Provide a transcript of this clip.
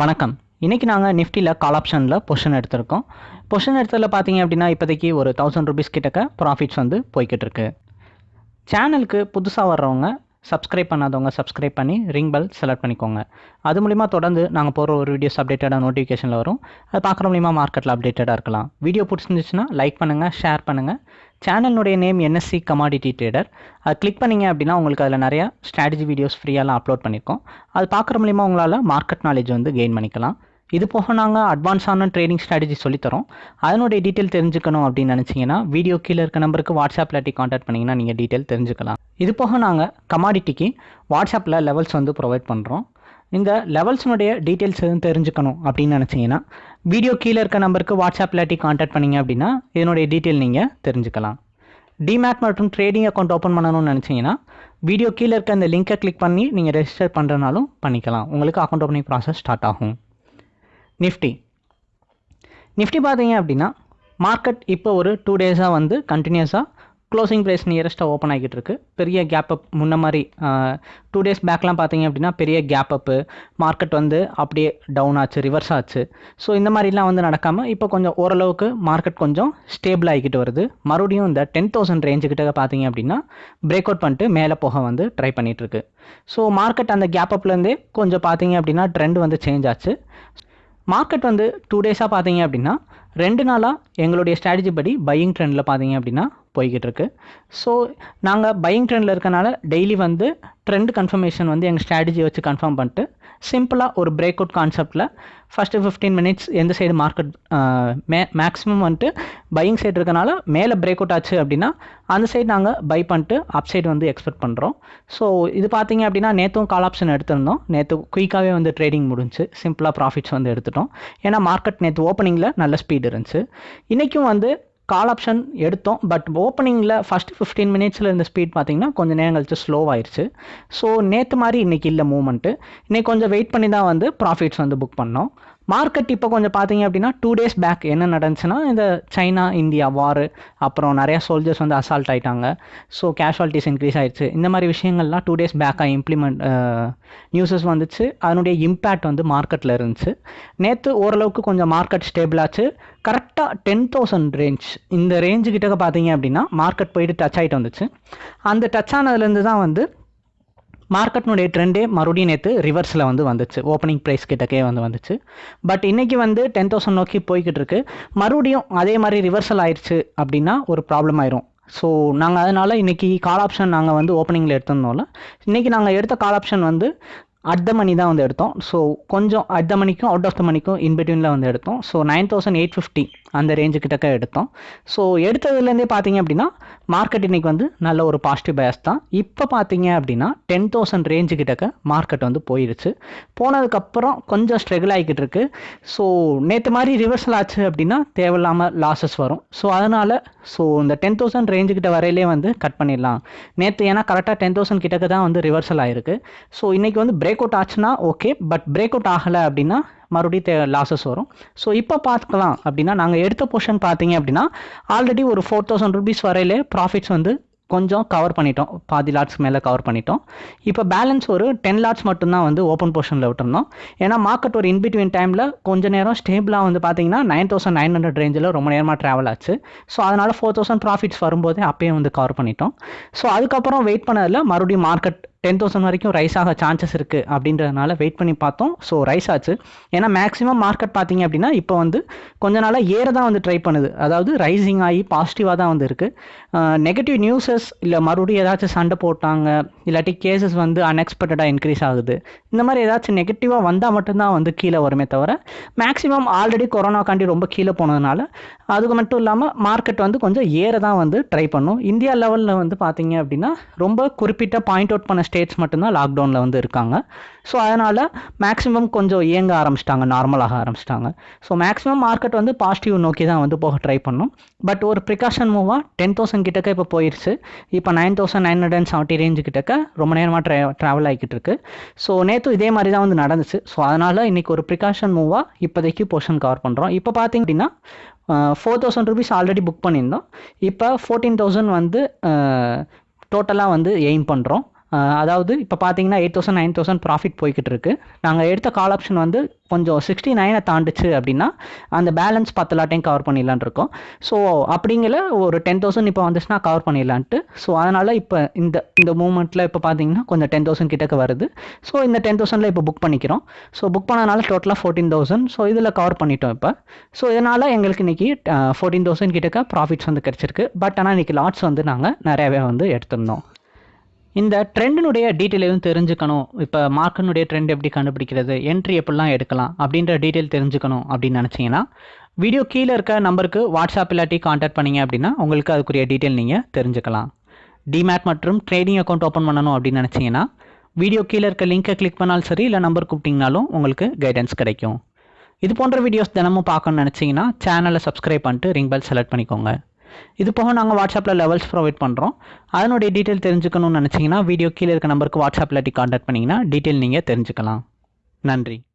வணக்கம். இன்றைக்கி நாங்கள் நிஃப்டியில் கால் ஆப்ஷனில் பொஷன் எடுத்திருக்கோம். பொஷன் எடுத்ததில் பார்த்தீங்க அப்படின்னா இப்போதைக்கு ஒரு தௌசண்ட் ருபீஸ் கிட்டக்க ப்ராஃபிட்ஸ் வந்து போய்கிட்டு இருக்கு சேனலுக்கு புதுசாக வர்றவங்க சப்ஸ்கிரைப் பண்ணாதவங்க சப்ஸ்கிரைப் பண்ணி ரிங் பெல் செலக்ட் பண்ணிக்கோங்க. அது மூலிமா தொடர்ந்து நாங்கள் போகிற ஒரு வீடியோஸ் அப்டேட்டடாக நோட்டிஃபிகேஷனில் வரும். அது பார்க்குற மூலிமா மார்க்கெட்டில் அப்டேட்டடாக இருக்கலாம். வீடியோ பிடிச்சிருந்துச்சுன்னா லைக் பண்ணுங்கள் ஷேர் பண்ணுங்கள் சேனலுடைய நேம் என்எஸ்சி கமாடிட்டி ட்ரேடர் அது கிளிக் பண்ணிங்க அப்படின்னா உங்களுக்கு அதில் நிறையா ஸ்ட்ராட்டஜி வீடியோஸ் ஃப்ரீயாலாம் அப்லோட் பண்ணியிருக்கோம் அது பார்க்குற மூலிமா உங்களால் மார்க்கெட் நாலேஜ் வந்து கெயின் பண்ணிக்கலாம். இது போக நாங்கள் அட்வான்ஸான ட்ரேடிங் ஸ்ட்ராட்டஜி சொல்லித்தரோம் அதனுடைய டீட்டெயில் தெரிஞ்சுக்கணும் அப்படின்னு நினச்சிங்கன்னா வீடியோ கீழே இருக்க நம்பருக்கு வாட்ஸ்அப்பில் இல்லாட்டி காண்டாக்ட் பண்ணிங்கன்னா நீங்கள் டீட்டெயில் தெரிஞ்சுக்கலாம். இது போக நாங்கள் கமாடிட்டிக்கு வாட்ஸ்அப்பில் லெவல்ஸ் வந்து ப்ரொவைட் பண்ணுறோம் இந்த லெவல்ஸினுடைய டீட்டெயில்ஸ் எதுவும் தெரிஞ்சுக்கணும் அப்படின்னு நினச்சிங்கன்னா வீடியோ கீழே இருக்க நம்பருக்கு வாட்ஸ்அப் இல்லாட்டி காண்டாக்ட் பண்ணிங்க அப்படின்னா இதனுடைய டீட்டெயில் நீங்கள் தெரிஞ்சுக்கலாம். டிமேட் மற்றும் ட்ரேடிங் அக்கௌண்ட் ஓப்பன் பண்ணணும்னு நினச்சிங்கன்னா வீடியோ கீழே இருக்க அந்த லிங்கை கிளிக் பண்ணி நீங்கள் ரெஜிஸ்டர் பண்ணுறனாலும் பண்ணிக்கலாம். உங்களுக்கு அக்கௌண்ட் ஓப்பனிங் ப்ராசஸ் ஸ்டார்ட் ஆகும். நிஃப்டி நிஃப்டி பார்த்தீங்க அப்படின்னா மார்க்கெட் இப்போ ஒரு டூ டேஸாக வந்து கண்டினியூஸாக க்ளோசிங் ப்ரைஸ் நியரஸ்ட்டாக ஓப்பன் ஆகிட்டு இருக்கு பெரிய கேப் அப் முன்ன மாதிரி டூ டேஸ் பேக்லாம் பார்த்தீங்க அப்படின்னா பெரிய கேப் அப்பு மார்க்கெட் வந்து அப்படியே டவுன் ஆச்சு ரிவர்ஸ் ஆச்சு. ஸோ இந்த மாதிரிலாம் வந்து நடக்காமல் இப்போ கொஞ்சம் ஓரளவுக்கு மார்க்கெட் கொஞ்சம் ஸ்டேபிள் ஆகிக்கிட்டு வருது. மறுபடியும் இந்த டென் தௌசண்ட் ரேஞ்சுக்கிட்ட பார்த்தீங்க அப்படின்னா பிரேக் அவுட் பண்ணிட்டு மேலே போக வந்து ட்ரை பண்ணிட்டு இருக்கு ஸோ மார்க்கெட் அந்த கேப் அப்லேருந்தே கொஞ்சம் பார்த்தீங்க அப்படின்னா ட்ரெண்ட் வந்து சேஞ்ச் ஆச்சு. மார்க்கெட் வந்து டூ டேஸாக பார்த்தீங்க அப்படின்னா ரெண்டு நாளாக எங்களுடைய ஸ்ட்ராட்டஜி படி பையிங் ட்ரெண்டில் பார்த்தீங்க அப்படின்னா போய்கிட்டு இருக்கு ஸோ நாங்கள் பையிங் ட்ரெண்டில் இருக்கனால டெய்லி வந்து ட்ரெண்ட் கன்ஃபர்மேஷன் வந்து எங்கள் ஸ்ட்ராட்டஜி வச்சு கன்ஃபார்ம் பண்ணிட்டு சிம்பிளாக ஒரு பிரேக் அவுட் கான்செப்டில் ஃபஸ்ட்டு ஃபிஃப்டீன் மினிட்ஸ் எந்த சைடு மார்க்கெட் மே மேக்ஸிமம் வந்துட்டு பையிங் சைடு இருக்கனால மேலே பிரேக் அவுட் ஆச்சு அப்படின்னா அந்த சைடு நாங்கள் பை பண்ணிட்டு அப் சைடு வந்து எக்ஸ்பெக்ட் பண்ணுறோம் ஸோ இது பார்த்தீங்க அப்படின்னா நேற்றும் கால் ஆப்ஷன் எடுத்திருந்தோம். நேற்று குயிக்காகவே வந்து ட்ரேடிங் முடிஞ்சு சிம்பிளாக ப்ராஃபிட்ஸ் வந்து எடுத்துட்டோம். ஏன்னா மார்க்கெட் நேற்று ஓப்பனிங்கில் நல்ல ஸ்பீட் இருந்துச்சு. இன்றைக்கும் வந்து கால் ஆப்ஷன் எடுத்தோம். பட் ஓப்பனிங்கில் ஃபஸ்ட்டு ஃபிஃப்டீன் மினிட்ஸில் இருந்த ஸ்பீட் பார்த்தீங்கன்னா கொஞ்சம் நேரம் கழிச்சு ஸ்லோ ஆயிடுச்சு ஸோ நேற்று மாதிரி இன்றைக்கி இல்லை மூமெண்ட்டு இன்றைக்கி கொஞ்சம் வெயிட் பண்ணி தான் வந்து ப்ராஃபிட்ஸ் வந்து புக் பண்ணோம். மார்க்கெட் இப்போ கொஞ்சம் பார்த்தீங்க அப்படின்னா டூ டேஸ் பேக் என்ன நடந்துச்சுன்னா இந்த சைனா இந்தியா வார் அப்புறம் நிறையா சோல்ஜர்ஸ் வந்து அசால்ட் ஆகிட்டாங்க ஸோ கேஷுவாலிட்டிஸ் இன்க்ரீஸ் ஆயிடுச்சு. இந்த மாதிரி விஷயங்கள்லாம் டூ டேஸ் பேக்காக இம்ப்ளிமெண்ட் நியூஸஸ் வந்துச்சு. அதனுடைய இம்பேக்ட் வந்து மார்க்கெட்டில் இருந்துச்சு. நேற்று ஓரளவுக்கு கொஞ்சம் மார்க்கெட் ஸ்டேபிள் ஆச்சு. கரெக்டாக டென் தௌசண்ட் ரேஞ்ச் இந்த ரேஞ்சு கிட்ட பார்த்தீங்க அப்படின்னா மார்க்கெட் போயிட்டு டச் ஆகிட்டு வந்துச்சு. அந்த டச் ஆனதுலேருந்து தான் வந்து மார்க்கெட்னுடைய ட்ரெண்டே மறுபடியும் நேற்று ரிவர்ஸில் வந்து வந்துச்சு. ஓப்பனிங் ப்ரைஸ் கிட்டக்கே வந்து வந்துச்சு. பட் இன்றைக்கி வந்து டென் தௌசண்ட் நோக்கி போய்கிட்டு இருக்கு. மறுபடியும் அதே மாதிரி ரிவர்சல் ஆயிடுச்சு அப்படின்னா ஒரு ப்ராப்ளம் ஆயிரும். ஸோ நாங்கள் அதனால் இன்றைக்கி கால் ஆப்ஷன் நாங்கள் வந்து ஓப்பனிங்கில் எடுத்திருந்தோம்ல இன்றைக்கி நாங்கள் எடுத்த கால் ஆப்ஷன் வந்து அட் த மணி தான் வந்து எடுத்தோம். ஸோ கொஞ்சம் அட் த மணிக்கும் அவுட் ஆஃப் த மணிக்கும் இன்பிட்வீனில் வந்து எடுத்தோம். So nine thousand eight fifty அந்த ரேஞ்சு கிட்டக்க எடுத்தோம். ஸோ எடுத்ததுலேருந்தே பார்த்தீங்க அப்படின்னா மார்க்கெட் இன்றைக்கி வந்து நல்ல ஒரு பாசிட்டிவ் பயஸ் தான். இப்போ பார்த்தீங்க அப்படின்னா டென் தௌசண்ட் ரேஞ்சு கிட்டக்க மார்க்கெட் வந்து போயிடுச்சு போனதுக்கப்புறம் கொஞ்சம் ஸ்ட்ரகிள் ஆகிக்கிட்டு இருக்கு. ஸோ நேற்று மாதிரி ரிவர்சல் ஆச்சு அப்படின்னா தேவையில்லாமல் லாஸஸ் வரும். ஸோ அதனால் ஸோ இந்த டென் தௌசண்ட் ரேஞ்சு கிட்ட வரையிலே வந்து கட் பண்ணிடலாம். நேற்று ஏன்னா கரெக்டாக டென் தௌசண்ட் கிட்டக்க தான் வந்து ரிவர்சல் ஆயிருக்கு. ஸோ இன்றைக்கி வந்து பிரேக் அவுட் ஆச்சுன்னா ஓகே பட் பிரேக் அவுட் ஆகலை அப்படின்னா மறுபடியும் தே லாஸஸ் வரும். ஸோ இப்போ பார்த்துக்கலாம் அப்படின்னா நாங்கள் எடுத்த போர்ஷன் பார்த்தீங்க அப்படின்னா ஆல்ரெடி ஒரு ஃபோர் தௌசண்ட் ருபீஸ் வரையிலே ப்ராஃபிட்ஸ் வந்து கொஞ்சம் கவர் பண்ணிட்டோம். பாதி லாட்ஸ் மேலே கவர் பண்ணிட்டோம். இப்போ பேலன்ஸ் ஒரு டென் லாட்ஸ் மட்டும்தான் வந்து ஓப்பன் போர்ஷனில் விட்டுருந்தோம். ஏன்னா மார்க்கெட் ஒரு இன்பிட்வீன் டைமில் கொஞ்ச நேரம் ஸ்டேபிளாக வந்து பார்த்தீங்கன்னா நைன் தௌசண்ட் நைன் ஹண்ட்ரட் ரேஞ்சில் ரொம்ப நேரமாக ட்ராவல் ஆச்சு. ஸோ அதனால் ஃபோர் தௌசண்ட் ப்ராஃபிட்ஸ் வரும்போதே அப்பயே வந்து கவர் பண்ணிட்டோம். ஸோ அதுக்கப்புறம் வெயிட் பண்ணதில் மறுபடியும் மார்க்கெட் டென் தௌசண்ட் வரைக்கும் ரைஸ் ஆக சான்சஸ் இருக்குது அப்படின்றதுனால வெயிட் பண்ணி பார்த்தோம். ஸோ ரைஸ் ஆச்சு. ஏன்னா மேக்ஸிமம் மார்க்கெட் பார்த்தீங்க அப்படின்னா இப்போ வந்து கொஞ்ச நாளாக ஏற தான் வந்து ட்ரை பண்ணுது. அதாவது ரைசிங் ஆகி பாசிட்டிவாக தான் வந்து இருக்குது நெகட்டிவ் நியூஸஸ் இல்லை மறுபடியும் ஏதாச்சும் சண்டை போட்டாங்க இல்லாட்டி கேசஸ் வந்து அன்எக்ஸ்பெக்டடாக இன்க்ரீஸ் ஆகுது. இந்த மாதிரி ஏதாச்சும் நெகட்டிவாக வந்தால் மட்டும்தான் வந்து கீழே வருமே தவிர மேக்ஸிமம் ஆல்ரெடி கொரோனாக்காண்டி ரொம்ப கீழே போனதுனால அதுக்கு மட்டும் இல்லாமல் மார்க்கெட் வந்து கொஞ்சம் ஏற தான் வந்து ட்ரை பண்ணும். இந்தியா லெவலில் வந்து பார்த்தீங்க அப்படின்னா ரொம்ப குறிப்பிட்ட பாயிண்ட் அவுட் பண்ண ஸ்டேட்ஸ் மட்டும்தான் லாக்டவுனில் வந்து இருக்காங்க. ஸோ அதனால் மேக்ஸிமம் கொஞ்சம் இயங்க ஆரம்பிச்சிட்டாங்க நார்மலாக ஆரம்பிச்சிட்டாங்க. ஸோ மேக்ஸிமம் மார்க்கெட் வந்து பாசிட்டிவ் நோக்கி தான் வந்து போக ட்ரை பண்ணும். பட் ஒரு ப்ரிகாஷன் மூவாக டென் தௌசண்ட் கிட்டக்க இப்போ போயிடுச்சு இப்போ nine thousand nine hundred and seventy range கிட்டக்க ரொம்ப நேரமாக ட்ரா ட்ராவல் ஆகிக்கிட்டு இருக்கு. ஸோ நேற்று இதே மாதிரி தான் வந்து நடந்துச்சு. ஸோ அதனால் இன்றைக்கி ஒரு ப்ரிகாஷன் மூவாக இப்போதைக்கு போர்ஷன் கவர் பண்ணுறோம் இப்போ பார்த்தீங்க அப்படின்னா four thousand rupees already book பண்ணியிருந்தோம். இப்போ ஃபோர்டீன் தௌசண்ட் வந்து டோட்டலாக வந்து எய்ம் பண்ணுறோம் அதாவது இப்போ பார்த்தீங்கன்னா eight thousand nine thousand profit போய்கிட்டு இருக்கு. நாங்கள் எடுத்த கால் ஆப்ஷன் வந்து கொஞ்சம் சிக்ஸ்டி நைனை தாண்டுச்சு அப்படின்னா அந்த பேலன்ஸ் பத்து லாட்டையும் கவர் பண்ணிடலான் இருக்கோம். ஸோ அப்படிங்கிற ஒரு டென் தௌசண்ட் இப்போ வந்துச்சுன்னா கவர் பண்ணிடலான்ட்டு. ஸோ அதனால் இப்போ இந்த இந்த மூமெண்ட்டில் இப்போ பார்த்தீங்கன்னா கொஞ்சம் டென் தௌசண்ட் கிட்டக்க வருது. ஸோ இந்த டென் தௌசண்டில் இப்போ புக் பண்ணிக்கிறோம். ஸோ புக் பண்ணனால டோட்டலாக ஃபோர்டீன் தௌசண்ட் ஸோ இதில் கவர் பண்ணிட்டோம் இப்போ. ஸோ இதனால் எங்களுக்கு இன்றைக்கி ஃபோர்டீன் தௌசண்ட் கிட்டக்க ப்ராஃபிட்ஸ் வந்து கிடச்சிருக்கு. பட் ஆனால் இன்றைக்கி லாட்ஸ் வந்து நாங்கள் நிறையவே வந்து எடுத்திருந்தோம். இந்த ட்ரெண்டினுடைய டீட்டெயில் எதுவும் தெரிஞ்சுக்கணும். இப்போ மார்க்கினுடைய ட்ரெண்ட் எப்படி கண்டுபிடிக்கிறது? என்ட்ரி எப்படிலாம் எடுக்கலாம்? அப்படின்ற டீட்டெயில் தெரிஞ்சுக்கணும் அப்படின்னு நினச்சிங்கன்னா வீடியோ கீழே இருக்க நம்பருக்கு வாட்ஸ்அப் இல்லாட்டி காண்டாக்ட் பண்ணிங்க அப்படின்னா உங்களுக்கு அதுக்குரிய டீட்டெயில் நீங்கள் தெரிஞ்சுக்கலாம். டிமேட் மற்றும் ட்ரேடிங் அக்கௌண்ட் ஓப்பன் பண்ணணும் அப்படின்னு நினச்சிங்கன்னா வீடியோ கீழே இருக்க லிங்கை கிளிக் பண்ணாலும் சரி இல்லை நம்பர் கூப்பிட்டிங்கனாலும் உங்களுக்கு கைடன்ஸ் கிடைக்கும். இது போன்ற வீடியோஸ் தினமும் பார்க்கணும்னு நினச்சிங்கன்னா சேனலை சப்ஸ்கிரைப் பண்ணிட்டு ரிங் பெல் செலக்ட் பண்ணிக்கோங்க. இது போக நாங்கள் வாட்ஸ்அப்பில் லெவல்ஸ் ப்ரொவைட் பண்ணுறோம் அதனுடைய டீட்டெயில் தெரிஞ்சுக்கணும்னு நினச்சிங்கன்னா வீடியோ கீழே இருக்க நம்பருக்கு வாட்ஸ்அப்பில் காண்டாக்ட் பண்ணிங்கன்னா டீட்டெயில் நீங்கள் தெரிஞ்சுக்கலாம். நன்றி.